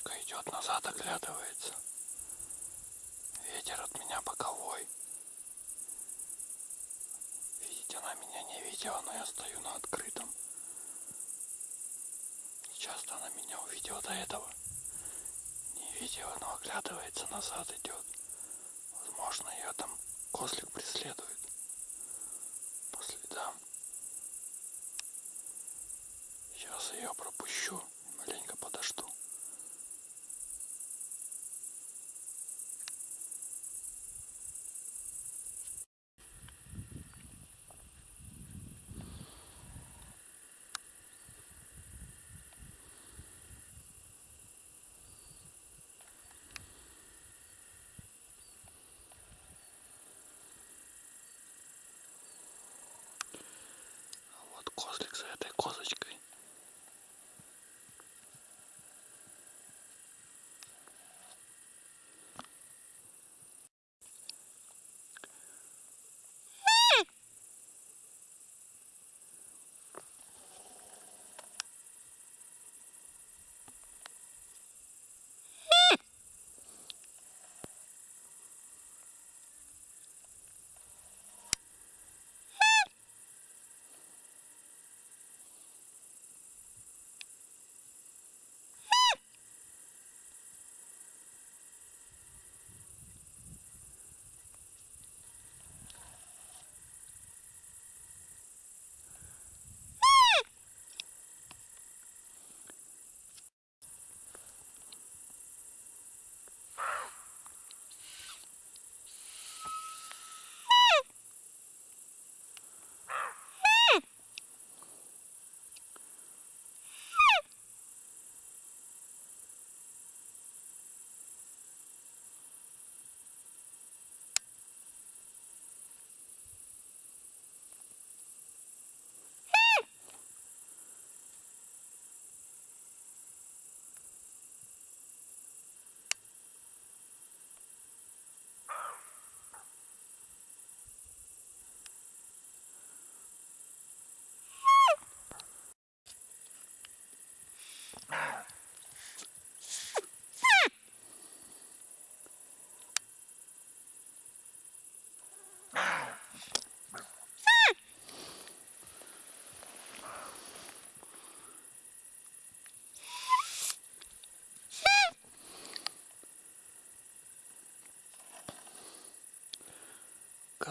идет назад, оглядывается. Ветер от меня боковой. Видеть она меня не видела, но я стою на открытом. Часто она меня увидела до этого. Не видела, но оглядывается, назад идет. Возможно, ее там козлик преследует по следам. Сейчас ее пропущу Козлик за этой козочкой.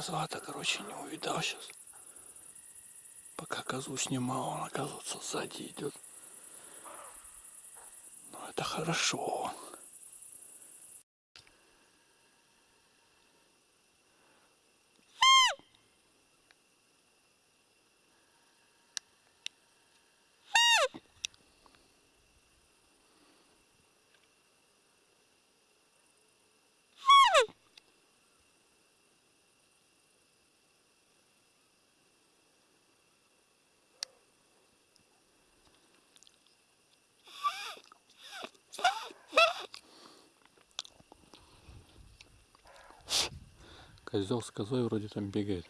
Козла-то, короче, не увидал сейчас. Пока козу снимал, он, оказывается, сзади идет. Но это хорошо. Козел с козой вроде там бегает.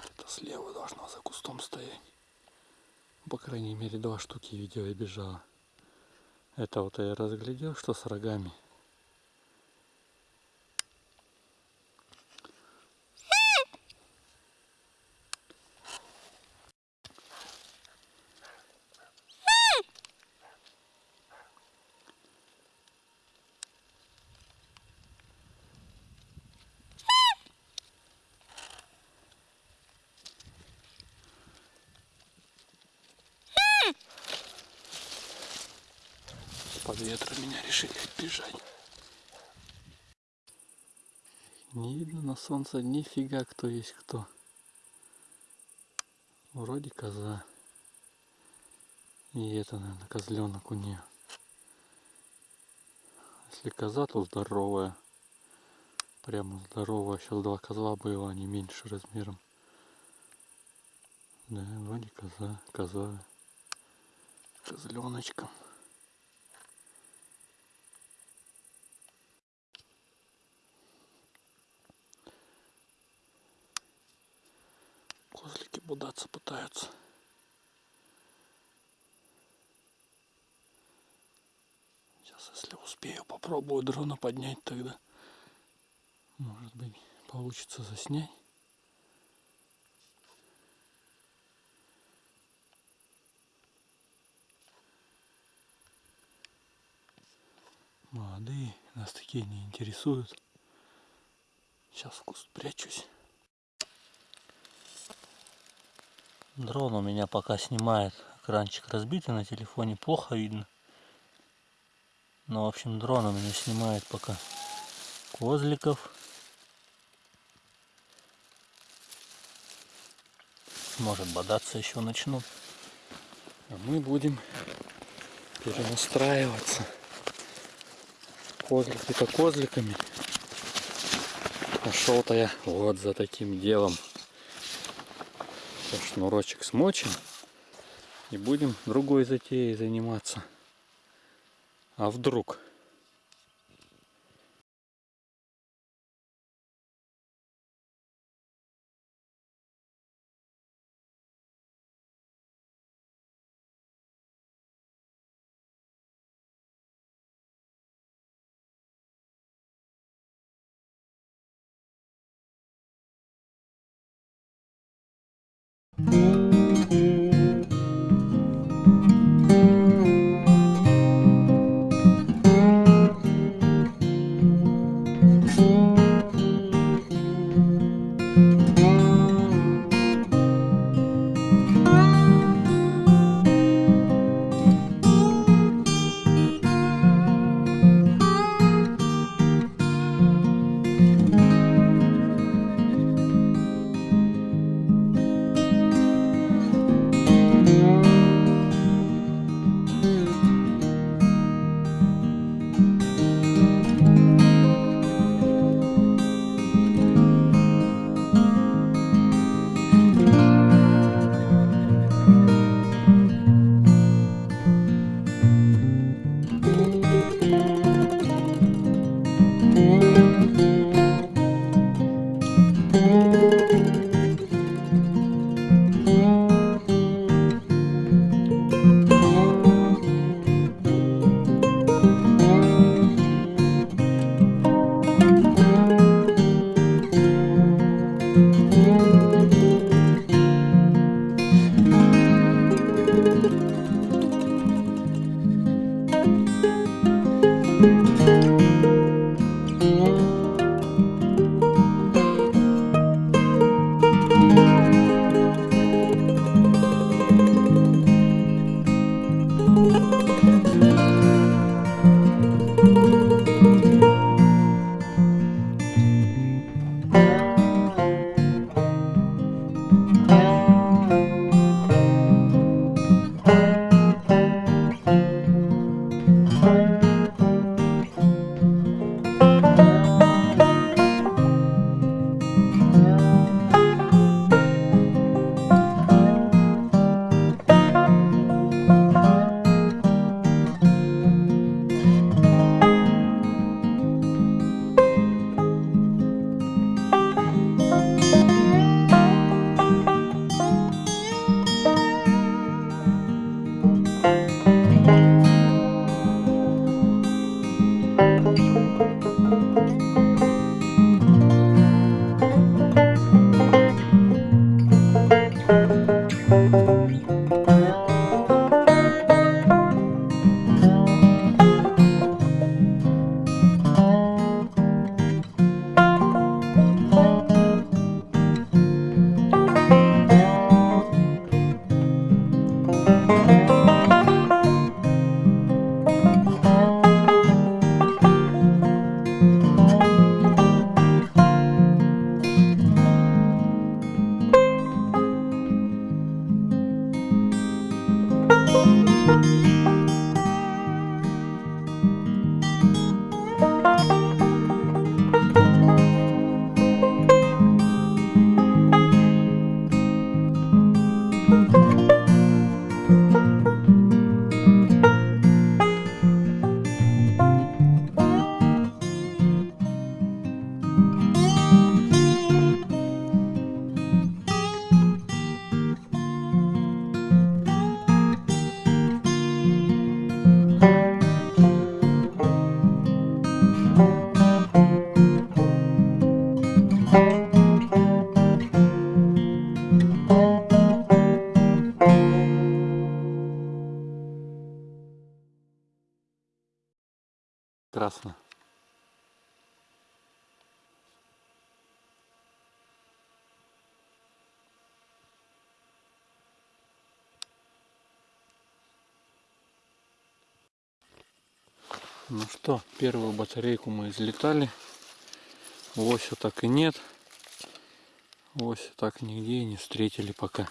Где-то слева должна за кустом стоять. По крайней мере, два штуки видео и бежала. Это вот я разглядел, что с рогами. Под ветром меня решили бежать. Не видно на солнце нифига кто есть кто. Вроде коза. И это, наверное, козленок у нее. Если коза, то здоровая. Прямо здоровая. Сейчас два козла было, они меньше размером. Да, вроде коза, коза. Козленочком. Забудаться пытаются. Сейчас, если успею, попробую дрона поднять тогда. Может быть, получится заснять. Молодые, нас такие не интересуют. Сейчас в куст прячусь. Дрон у меня пока снимает. Экранчик разбитый на телефоне, плохо видно. Но, в общем, дрон у меня снимает пока козликов. Может, бодаться еще начнут. А мы будем перенастраиваться. Козлики-то козликами. Пошел-то я вот за таким делом. Шнурочек смочим. И будем другой затеей заниматься. А вдруг? mm Прекрасно. Ну что, первую батарейку мы излетали. Ося так и нет. Ося так нигде не встретили пока.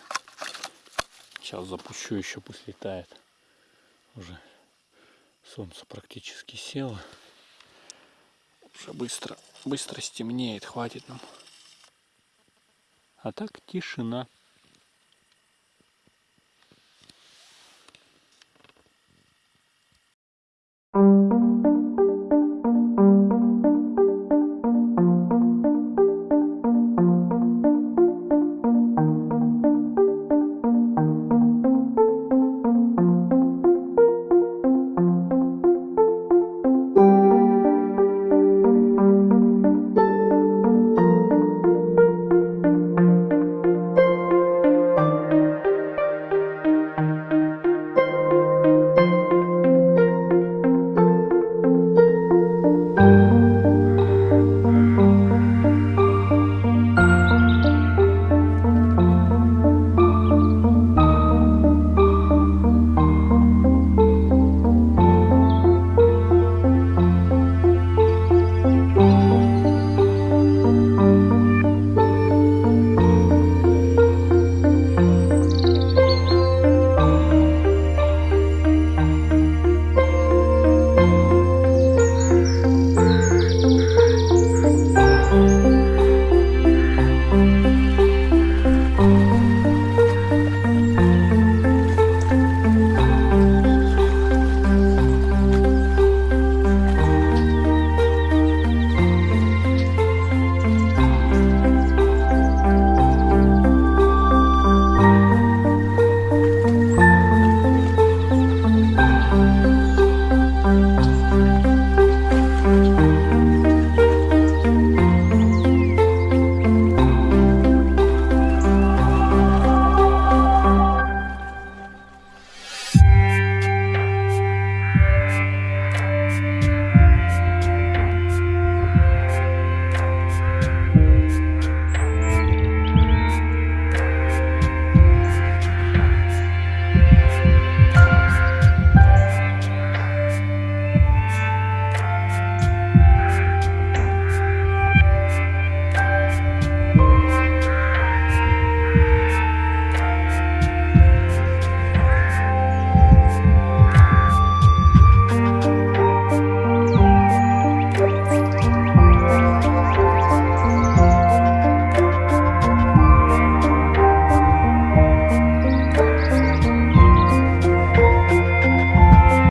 Сейчас запущу еще, пусть летает. Уже солнце практически село. Уже быстро, быстро стемнеет, хватит нам. А так тишина.